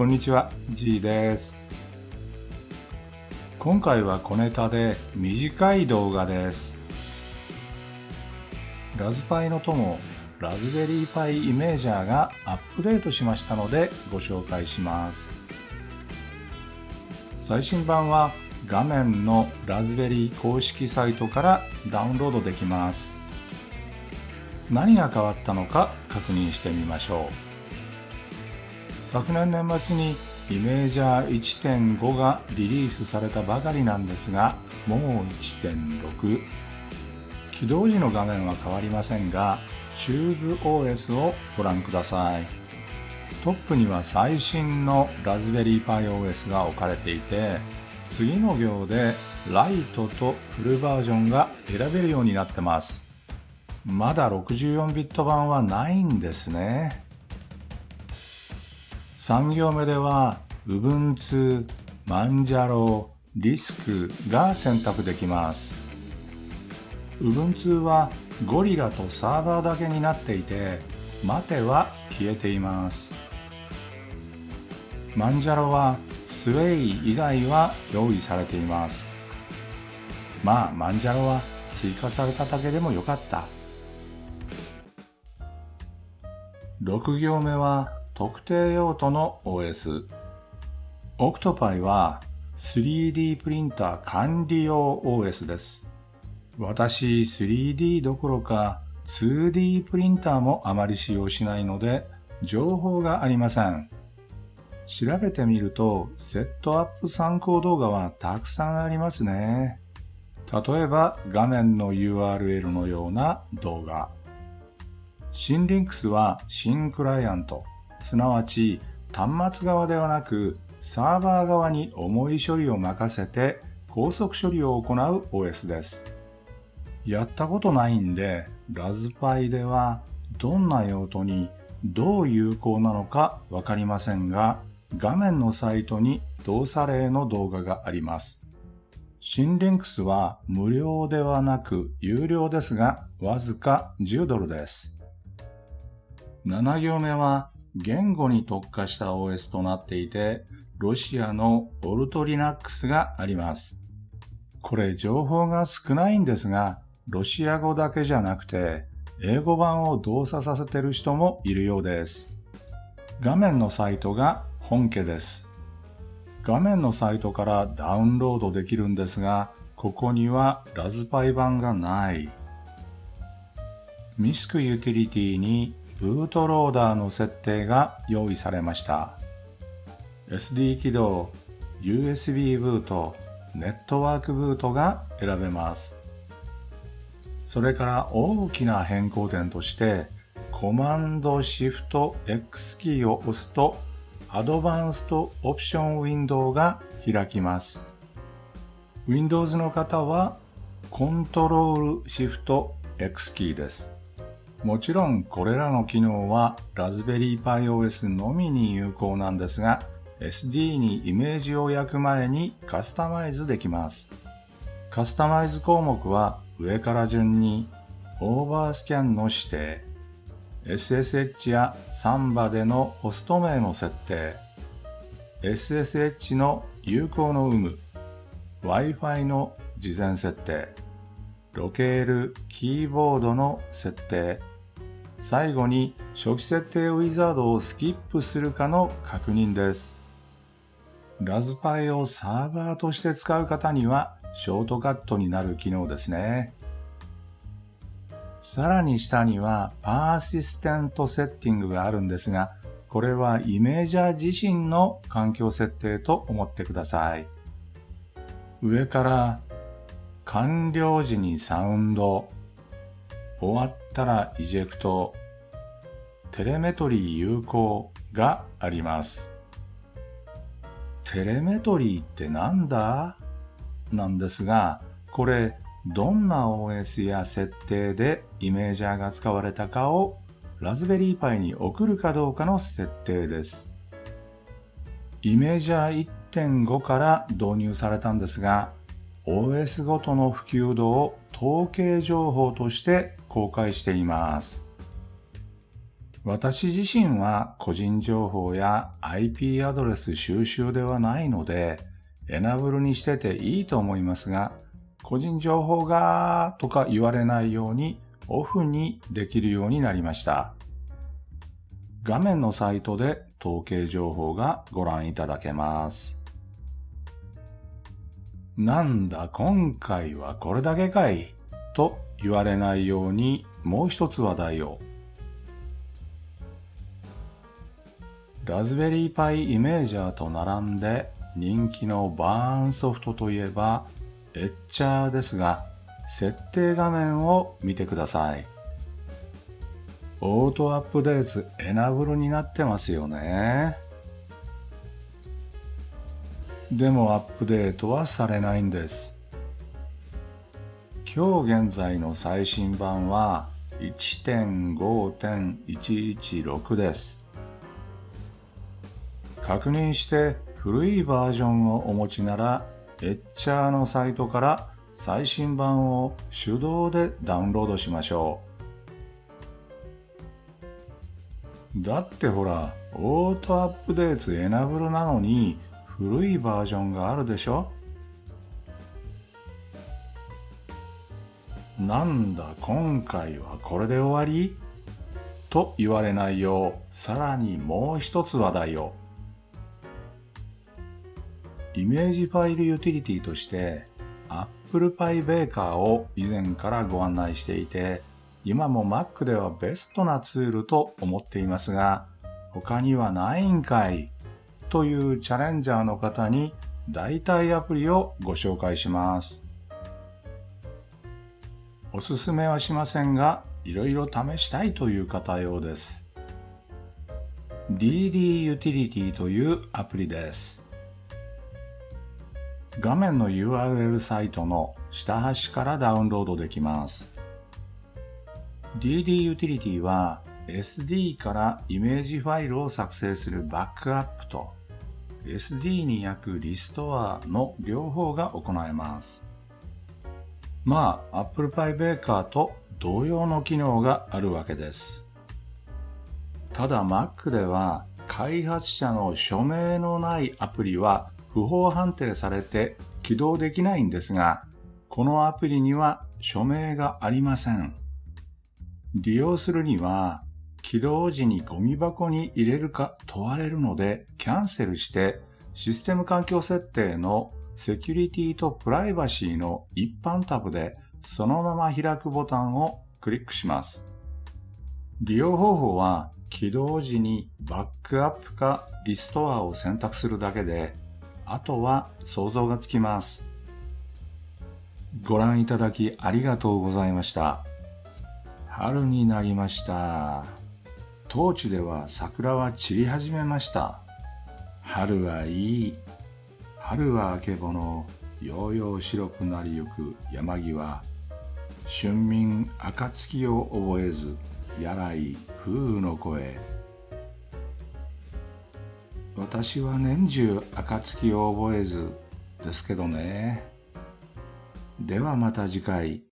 こんにちは、G です。今回は小ネタで短い動画です。ラズパイの友、ラズベリーパイイメージャーがアップデートしましたのでご紹介します。最新版は画面のラズベリー公式サイトからダウンロードできます。何が変わったのか確認してみましょう。昨年年末にイメージャー1.5がリリースされたばかりなんですが、もう1.6。起動時の画面は変わりませんが、TubeOS をご覧ください。トップには最新のラズベリーパイ OS が置かれていて、次の行でライトとフルバージョンが選べるようになってます。まだ64ビット版はないんですね。3行目では Ubuntu、Manjaro、Disk が選択できます。Ubuntu はゴリラとサーバーだけになっていて、待ては消えています。Manjaro は Sway 以外は用意されています。まあ、Manjaro は追加されただけでもよかった。6行目は特定用途の OS。Octopi は 3D プリンター管理用 OS です。私 3D どころか 2D プリンターもあまり使用しないので情報がありません。調べてみるとセットアップ参考動画はたくさんありますね。例えば画面の URL のような動画。新リンクスは新クライアント、すなわち端末側ではなくサーバー側に重い処理を任せて高速処理を行う OS です。やったことないんで、ラズパイではどんな用途にどう有効なのかわかりませんが、画面のサイトに動作例の動画があります。新リンクスは無料ではなく有料ですが、わずか10ドルです。7行目は言語に特化した OS となっていて、ロシアのオルトリナックスがあります。これ情報が少ないんですが、ロシア語だけじゃなくて、英語版を動作させてる人もいるようです。画面のサイトが本家です。画面のサイトからダウンロードできるんですが、ここにはラズパイ版がない。ミスクユーティリティにブートローダーの設定が用意されました。SD 起動、USB ブート、ネットワークブートが選べます。それから大きな変更点として、コマンドシフト X キーを押すと、アドバンストオプションウィンドウが開きます。Windows の方は、コントロールシフト X キーです。もちろんこれらの機能はラズベリーパイ OS のみに有効なんですが、SD にイメージを焼く前にカスタマイズできます。カスタマイズ項目は上から順にオーバースキャンの指定、SSH やサンバでのホスト名の設定、SSH の有効の有無、Wi-Fi の事前設定、ロケールキーボードの設定、最後に初期設定ウィザードをスキップするかの確認です。ラズパイをサーバーとして使う方にはショートカットになる機能ですね。さらに下にはパーシステントセッティングがあるんですが、これはイメージャー自身の環境設定と思ってください。上から完了時にサウンド、終わったらイジェクト、テレメトリー有効があります。テレメトリーってなんだ？なんですが、これどんな OS や設定でイメージャーが使われたかをラズベリーパイに送るかどうかの設定です。イメージャー1.5から導入されたんですが、OS ごとの普及度を統計情報として公開しています。私自身は個人情報や IP アドレス収集ではないので、エナブルにしてていいと思いますが、個人情報がとか言われないようにオフにできるようになりました。画面のサイトで統計情報がご覧いただけます。なんだ今回はこれだけかいと言われないようにもう一つ話題を。ラズベリーパイイメージャーと並んで人気のバーンソフトといえばエッチャーですが設定画面を見てください。オートアップデートエナブルになってますよね。でもアップデートはされないんです。今日現在の最新版は1.5.116です。確認して古いバージョンをお持ちなら、エッチャーのサイトから最新版を手動でダウンロードしましょう。だってほら、 auto update enable なのに古いバージョンがあるでしょ？なんだ今回はこれで終わり？と言われないようさらにもう一つ話題を。イメージファイルユーティリティとして Apple Pie Baker を以前からご案内していて今も Mac ではベストなツールと思っていますが他にはないんかい？というチャレンジャーの方に代替アプリをご紹介します。おすすめはしませんが、いろいろ試したいという方用です。DD Utility というアプリです。画面の URL サイトの下端からダウンロードできます。DD Utility は SD からイメージファイルを作成するバックアップと SD に焼くリストアの両方が行えます。まあ、Apple Pie Baker と同様の機能があるわけです。ただ Mac では開発者の署名のないアプリは不法判定されて起動できないんですが、このアプリには署名がありません。利用するには起動時にゴミ箱に入れるか問われるのでキャンセルしてシステム環境設定のセキュリティとプライバシーの一般タブでそのまま開くボタンをクリックします。利用方法は起動時にバックアップかリストアを選択するだけであとは想像がつきます。ご覧いただきありがとうございました。春になりました。当地では桜は散り始めました。春はいい。春はあけぼの、ようよう白くなりゆく山際。春眠暁を覚えず、やらい風雨の声。私は年中暁を覚えずですけどね。ではまた次回。